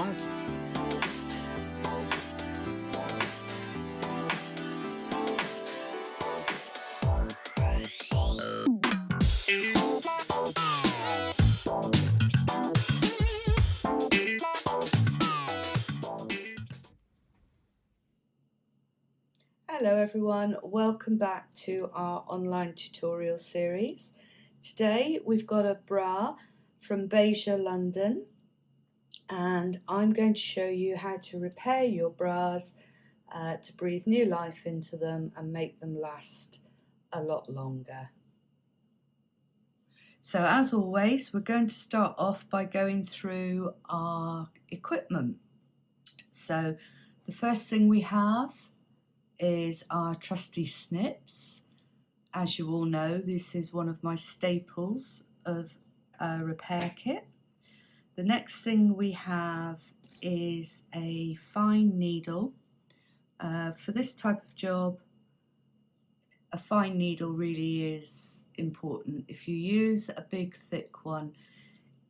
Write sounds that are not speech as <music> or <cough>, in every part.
Hello everyone, welcome back to our online tutorial series. Today we've got a bra from Beija London and I'm going to show you how to repair your bras uh, to breathe new life into them and make them last a lot longer. So as always we're going to start off by going through our equipment. So the first thing we have is our trusty snips. As you all know, this is one of my staples of a repair kit. The next thing we have is a fine needle. Uh, for this type of job, a fine needle really is important. If you use a big thick one,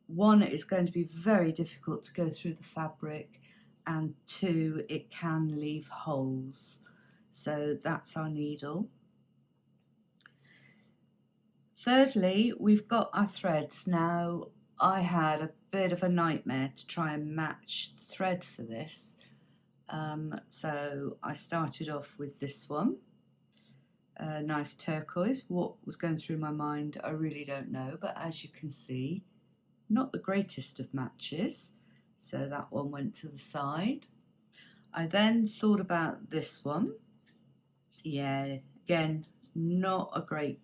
one, it's going to be very difficult to go through the fabric and two, it can leave holes. So that's our needle. Thirdly, we've got our threads. Now, I had a bit of a nightmare to try and match thread for this. Um, so I started off with this one, a nice turquoise. What was going through my mind, I really don't know, but as you can see, not the greatest of matches. So that one went to the side. I then thought about this one, yeah, again, not a great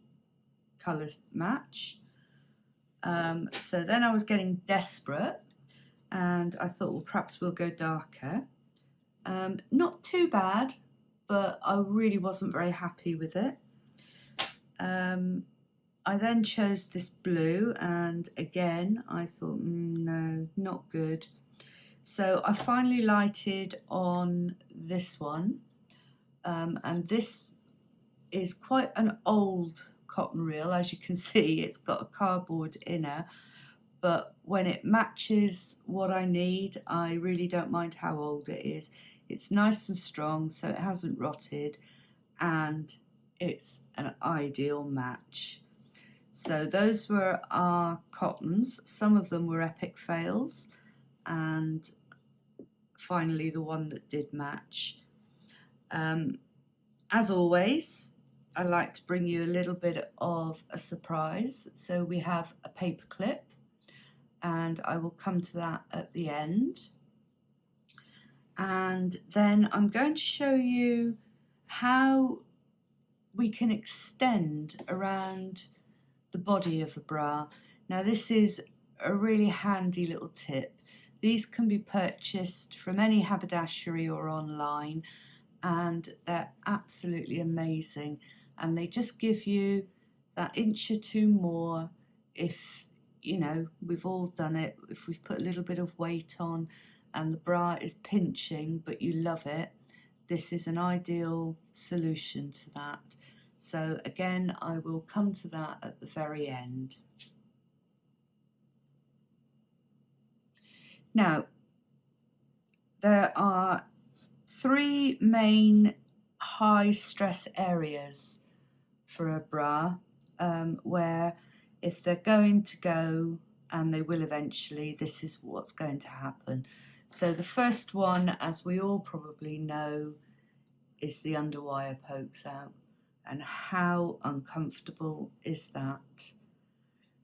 colour match. Um, so then I was getting desperate and I thought, well, perhaps we'll go darker. Um, not too bad, but I really wasn't very happy with it. Um, I then chose this blue and again I thought, mm, no, not good. So I finally lighted on this one um, and this is quite an old cotton reel as you can <laughs> see it's got a cardboard inner. But when it matches what I need I really don't mind how old it is. It's nice and strong so it hasn't rotted and it's an ideal match. So those were our cottons. Some of them were epic fails and finally the one that did match. Um, as always, I like to bring you a little bit of a surprise. So we have a paper clip and I will come to that at the end. And then I'm going to show you how we can extend around the body of a bra. Now this is a really handy little tip. These can be purchased from any haberdashery or online and they're absolutely amazing and they just give you that inch or two more if you know we've all done it if we've put a little bit of weight on and the bra is pinching but you love it this is an ideal solution to that. So again I will come to that at the very end. Now there are three main high stress areas for a bra um, where if they're going to go and they will eventually this is what's going to happen. So the first one as we all probably know is the underwire pokes out. And how uncomfortable is that?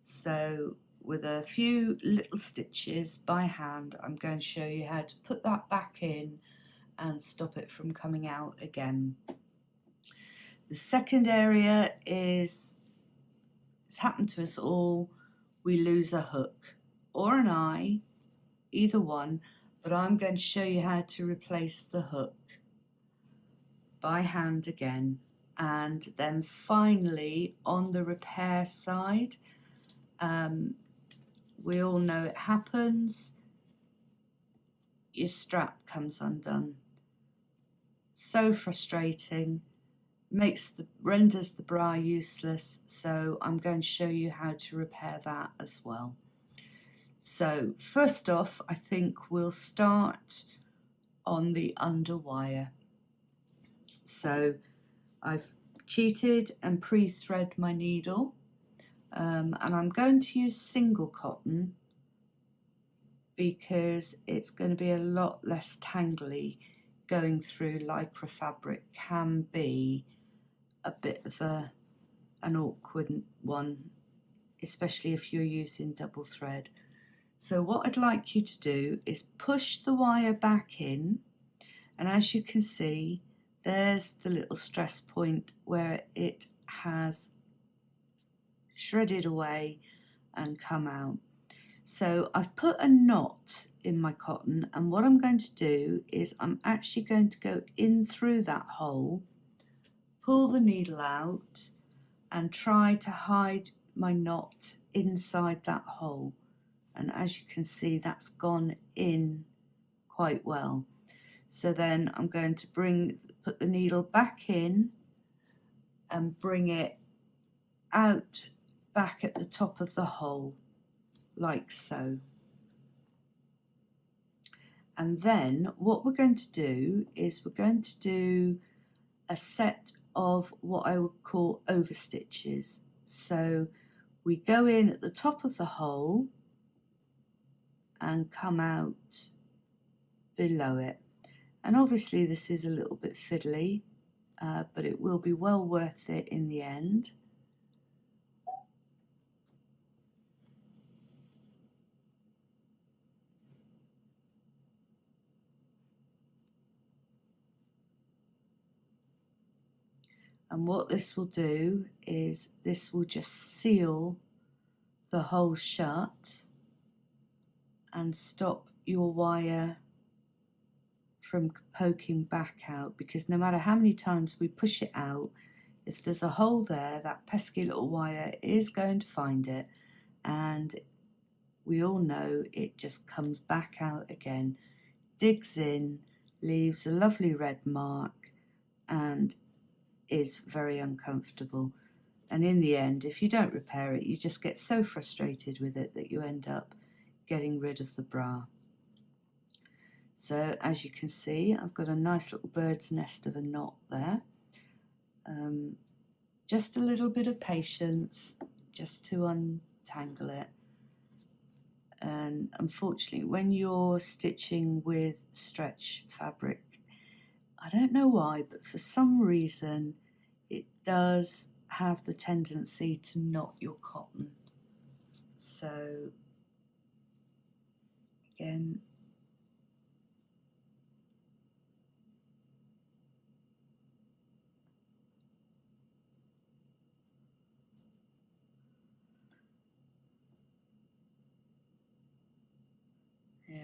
So with a few little stitches by hand I'm going to show you how to put that back in and stop it from coming out again. The second area is, it's happened to us all, we lose a hook or an eye, either one, but I'm going to show you how to replace the hook by hand again. And then finally on the repair side, um, we all know it happens, your strap comes undone. So frustrating makes the renders the bra useless so I'm going to show you how to repair that as well So first off, I think we'll start on the underwire. So I've cheated and pre-thread my needle um, and I'm going to use single cotton because it's going to be a lot less tangly going through lycra fabric can be a bit of a an awkward one especially if you're using double thread. So what I'd like you to do is push the wire back in and as you can see there's the little stress point where it has shredded away and come out. So I've put a knot in my cotton and what I'm going to do is I'm actually going to go in through that hole, pull the needle out and try to hide my knot inside that hole. And as you can see, that's gone in quite well. So then I'm going to bring, put the needle back in and bring it out back at the top of the hole like so. And then what we're going to do is we're going to do a set of what I would call overstitches. So we go in at the top of the hole and come out below it. And obviously this is a little bit fiddly, uh, but it will be well worth it in the end. And what this will do is this will just seal the hole shut and stop your wire from poking back out because no matter how many times we push it out, if there's a hole there, that pesky little wire is going to find it. And we all know it just comes back out again, digs in, leaves a lovely red mark and is very uncomfortable. And in the end, if you don't repair it, you just get so frustrated with it that you end up getting rid of the bra. So as you can see, I've got a nice little bird's nest of a knot there. Um, just a little bit of patience just to untangle it. And unfortunately, when you're stitching with stretch fabric, I don't know why, but for some reason, it does have the tendency to knot your cotton. So again,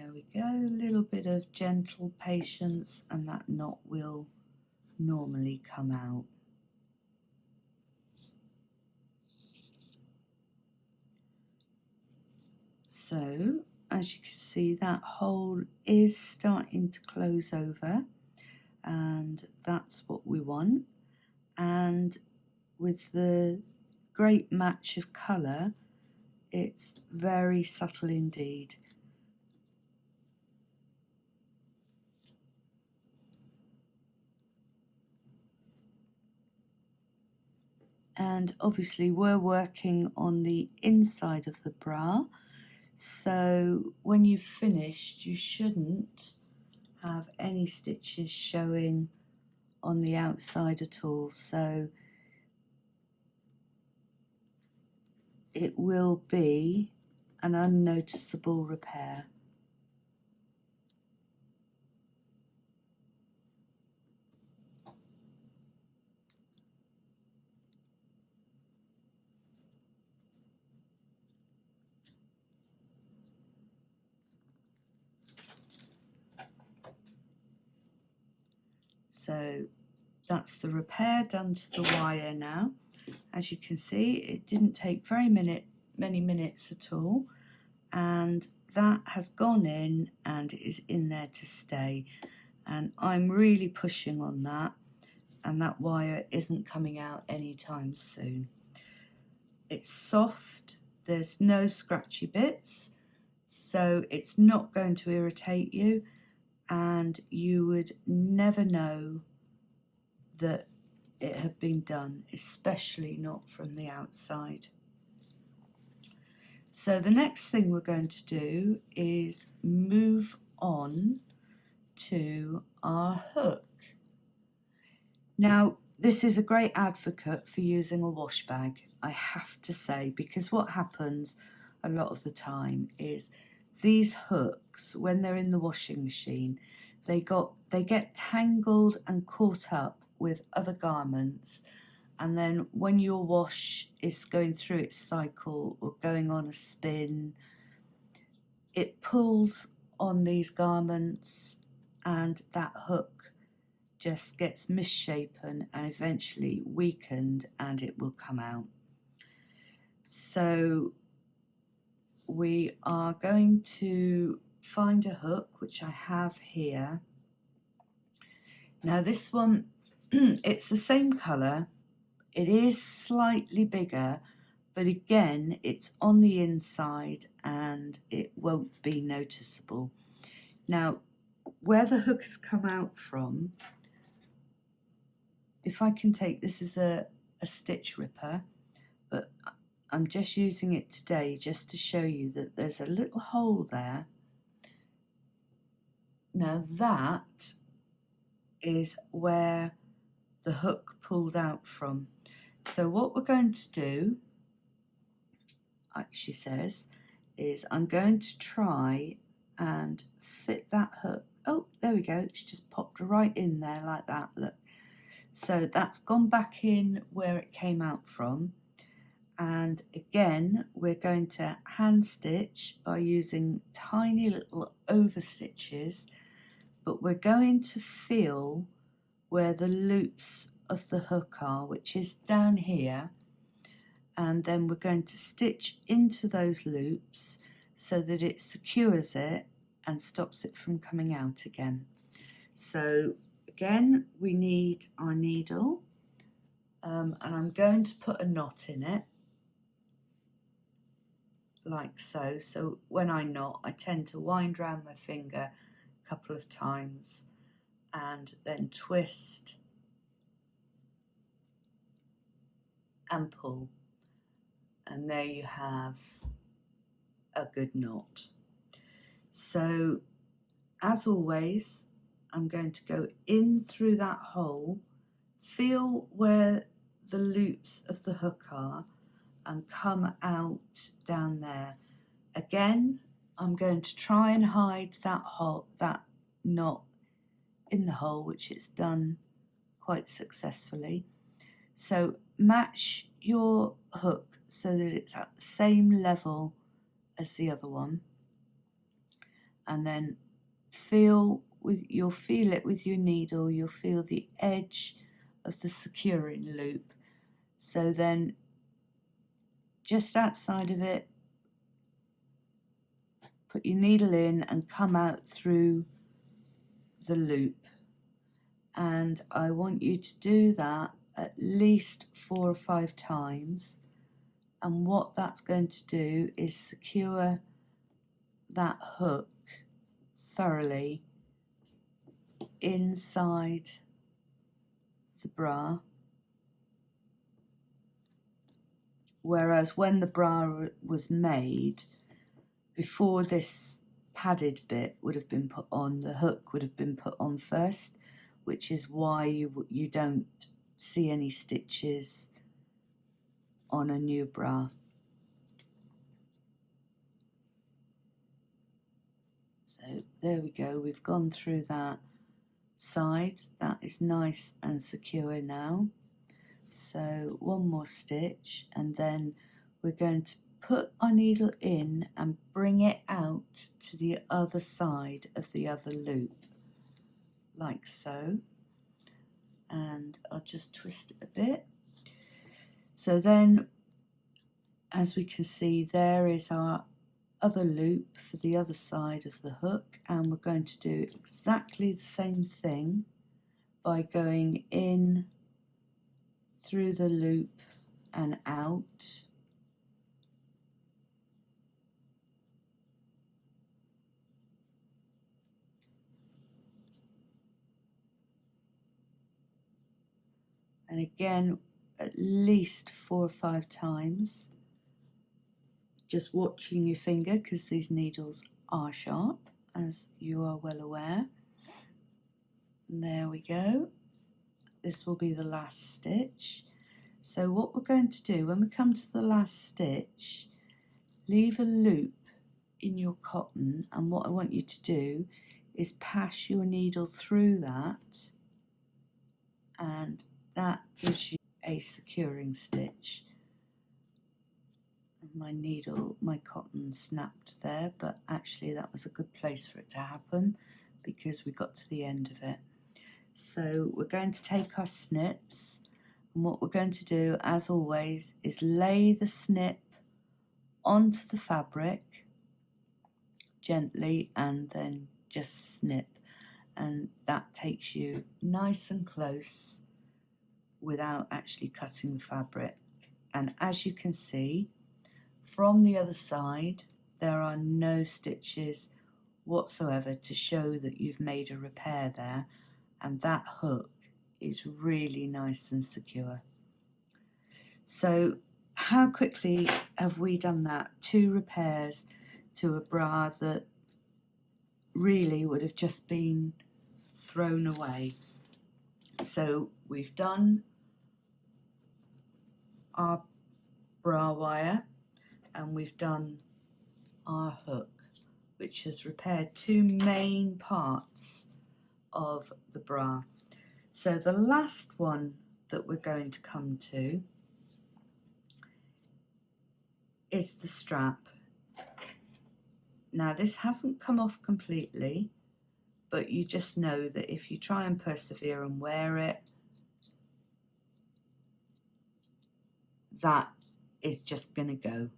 There we go, a little bit of gentle patience and that knot will normally come out. So as you can see that hole is starting to close over and that's what we want and with the great match of colour it's very subtle indeed. And obviously we're working on the inside of the bra so when you've finished, you shouldn't have any stitches showing on the outside at all. So it will be an unnoticeable repair. So that's the repair done to the wire now. As you can see, it didn't take very minute, many minutes at all. And that has gone in and is in there to stay. And I'm really pushing on that. And that wire isn't coming out anytime soon. It's soft. There's no scratchy bits. so it's not going to irritate you and you would never know that it had been done, especially not from the outside. So the next thing we're going to do is move on to our hook. Now, this is a great advocate for using a wash bag, I have to say, because what happens a lot of the time is these hooks, when they're in the washing machine, they got they get tangled and caught up with other garments. And then when your wash is going through its cycle or going on a spin it pulls on these garments and that hook just gets misshapen and eventually weakened and it will come out. So we are going to find a hook which I have here now this one <clears throat> it's the same colour it is slightly bigger, but again, it's on the inside and it won't be noticeable. Now, where the hook has come out from, if I can take, this is a, a stitch ripper, but I'm just using it today just to show you that there's a little hole there. Now that is where the hook pulled out from. So what we're going to do, she says, is I'm going to try and fit that hook. Oh, there we go. It's just popped right in there like that. Look. So that's gone back in where it came out from. And again, we're going to hand stitch by using tiny little over stitches, but we're going to feel where the loops of the hook are, which is down here. And then we're going to stitch into those loops so that it secures it and stops it from coming out again. So again, we need our needle um, and I'm going to put a knot in it like so. So when I knot, I tend to wind around my finger couple of times and then twist and pull and there you have a good knot. So as always I'm going to go in through that hole, feel where the loops of the hook are and come out down there. Again I'm going to try and hide that hole, that knot in the hole which it's done quite successfully. So match your hook so that it's at the same level as the other one. And then feel with you'll feel it with your needle. You'll feel the edge of the securing loop. So then just outside of it put your needle in and come out through the loop and I want you to do that at least four or five times. And what that's going to do is secure that hook thoroughly inside the bra. Whereas when the bra was made, before this padded bit would have been put on, the hook would have been put on first, which is why you, you don't see any stitches on a new bra. So there we go, we've gone through that side, that is nice and secure now. So one more stitch and then we're going to put our needle in and bring it out to the other side of the other loop like so and I'll just twist it a bit. So then, as we can see, there is our other loop for the other side of the hook and we're going to do exactly the same thing by going in through the loop and out and again at least four or five times just watching your finger because these needles are sharp as you are well aware. And there we go. This will be the last stitch. So what we're going to do when we come to the last stitch leave a loop in your cotton and what I want you to do is pass your needle through that and that gives you a securing stitch. My needle my cotton snapped there but actually that was a good place for it to happen because we got to the end of it. So we're going to take our snips and what we're going to do as always is lay the snip onto the fabric gently and then just snip. And that takes you nice and close without actually cutting the fabric. And as you can see from the other side there are no stitches whatsoever to show that you've made a repair there. And that hook is really nice and secure. So how quickly have we done that? Two repairs to a bra that really would have just been thrown away. So we've done our bra wire and we've done our hook which has repaired two main parts of the bra. So the last one that we're going to come to is the strap. Now this hasn't come off completely but you just know that if you try and persevere and wear it, that is just going to go.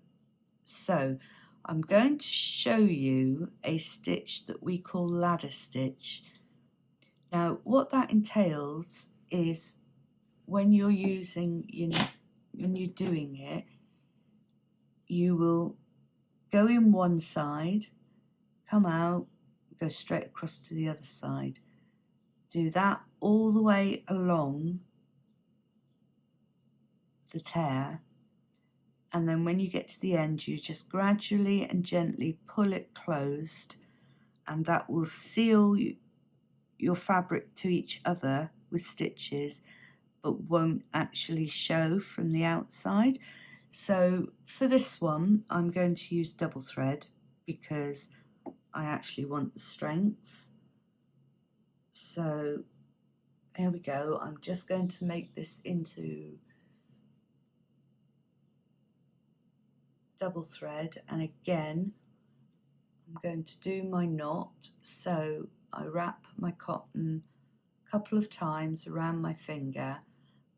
So I'm going to show you a stitch that we call ladder stitch. Now what that entails is when you're using, you know, when you're doing it, you will go in one side, come out, go straight across to the other side. Do that all the way along the tear and then when you get to the end you just gradually and gently pull it closed and that will seal your fabric to each other with stitches but won't actually show from the outside so for this one I'm going to use double thread because I actually want the strength. So here we go. I'm just going to make this into double thread and again I'm going to do my knot. So I wrap my cotton a couple of times around my finger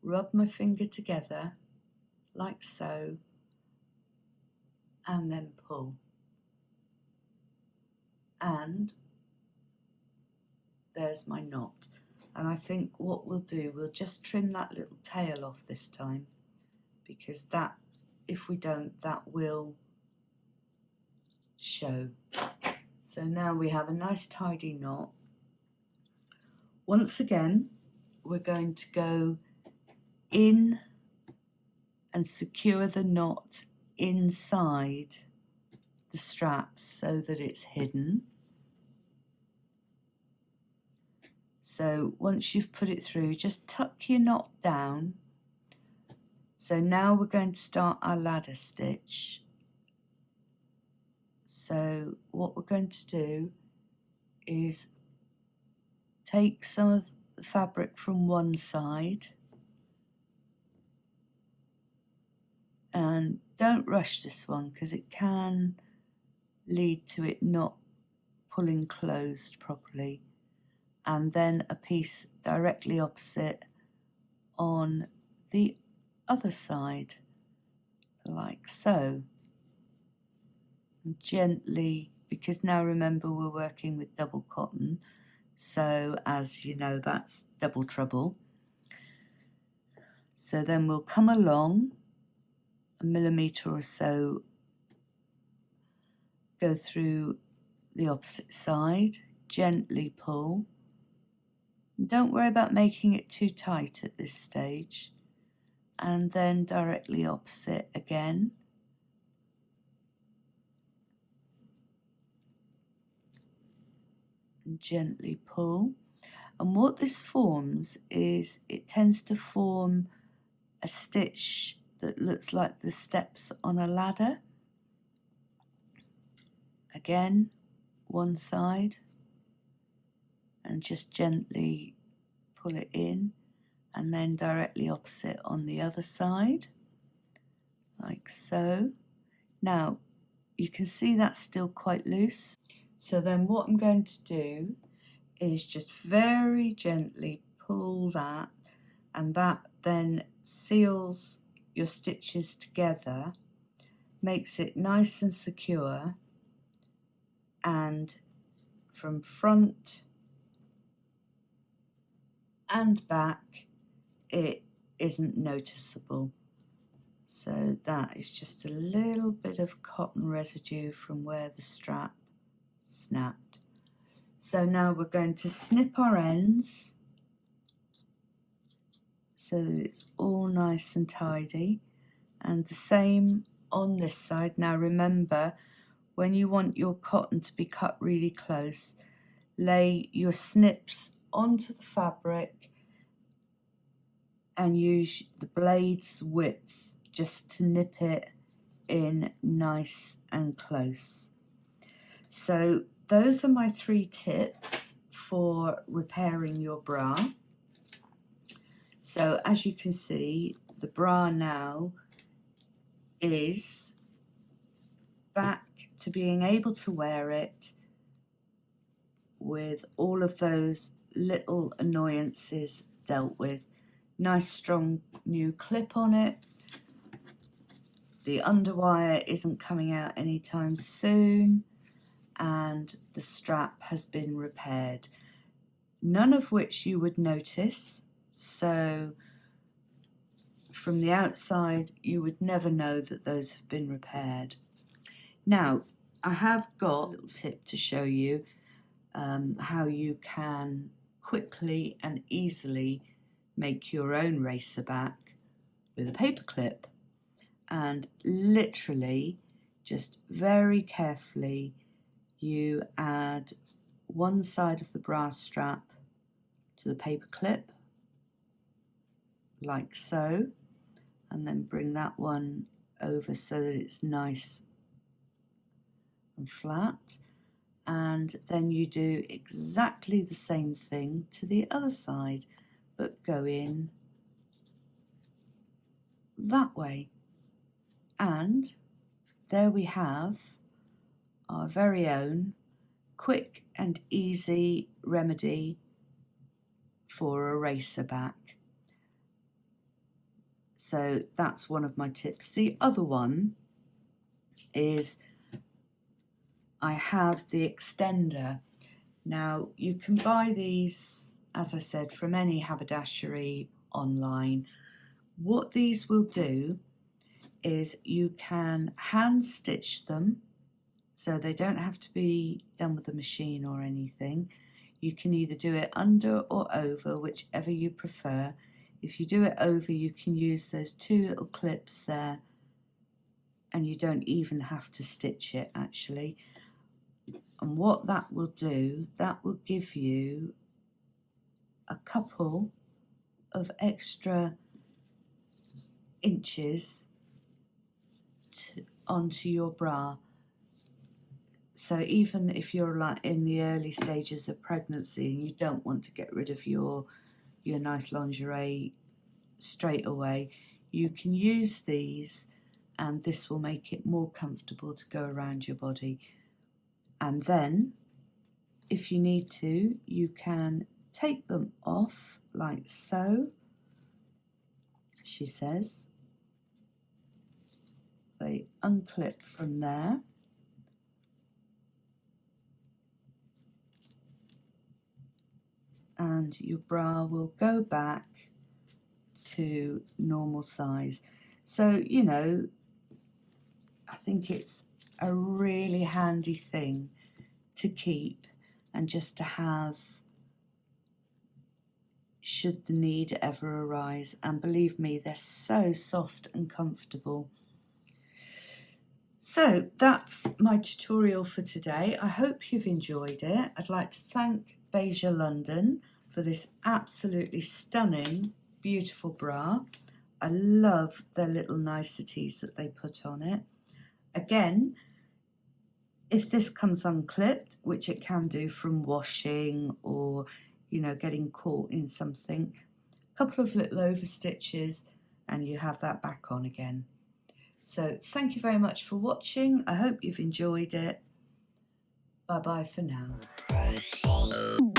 rub my finger together like so and then pull. And there's my knot. And I think what we'll do we'll just trim that little tail off this time because that if we don't that will show. So now we have a nice tidy knot. Once again we're going to go in and secure the knot inside the straps so that it's hidden. So once you've put it through, just tuck your knot down. So now we're going to start our ladder stitch. So what we're going to do is take some of the fabric from one side and don't rush this one because it can lead to it not pulling closed properly and then a piece directly opposite on the other side like. So and gently because now remember we're working with double cotton. So as you know that's double trouble. So then we'll come along a millimetre or so go through the opposite side gently pull. Don't worry about making it too tight at this stage. And then directly opposite again. And gently pull. And what this forms is it tends to form a stitch that looks like the steps on a ladder. Again, one side and just gently pull it in and then directly opposite on the other side like so. Now you can see that's still quite loose. So then what I'm going to do is just very gently pull that and that then seals your stitches together, makes it nice and secure and from front and back it isn't noticeable. So that is just a little bit of cotton residue from where the strap snapped. So now we're going to snip our ends so that it's all nice and tidy and the same on this side. Now remember when you want your cotton to be cut really close lay your snips onto the fabric and use the blade's width just to nip it in nice and close. So those are my three tips for repairing your bra. So as you can see, the bra now is back to being able to wear it with all of those little annoyances dealt with. Nice strong new clip on it. The underwire isn't coming out anytime soon and the strap has been repaired. None of which you would notice. So from the outside, you would never know that those have been repaired. Now, I have got a little tip to show you um, how you can quickly and easily make your own racer back with a paper clip and literally just very carefully you add one side of the brass strap to the paper clip like so and then bring that one over so that it's nice and flat. And then you do exactly the same thing to the other side but go in that way. And there we have our very own quick and easy remedy for a racer back. So that's one of my tips. The other one is I have the extender. Now you can buy these, as I said, from any haberdashery online. What these will do is you can hand stitch them so they don't have to be done with a machine or anything. You can either do it under or over, whichever you prefer. If you do it over, you can use those two little clips there and you don't even have to stitch it actually. And what that will do, that will give you a couple of extra inches to, onto your bra. So even if you're like in the early stages of pregnancy and you don't want to get rid of your your nice lingerie straight away, you can use these and this will make it more comfortable to go around your body and then if you need to you can take them off like so she says. They unclip from there. And your bra will go back to normal size. So you know I think it's a really handy thing to keep and just to have should the need ever arise. And believe me, they're so soft and comfortable. So that's my tutorial for today. I hope you've enjoyed it. I'd like to thank Beija London for this absolutely stunning, beautiful bra. I love the little niceties that they put on it. Again, if this comes unclipped, which it can do from washing or, you know, getting caught in something, a couple of little over stitches and you have that back on again. So thank you very much for watching. I hope you've enjoyed it. Bye bye for now.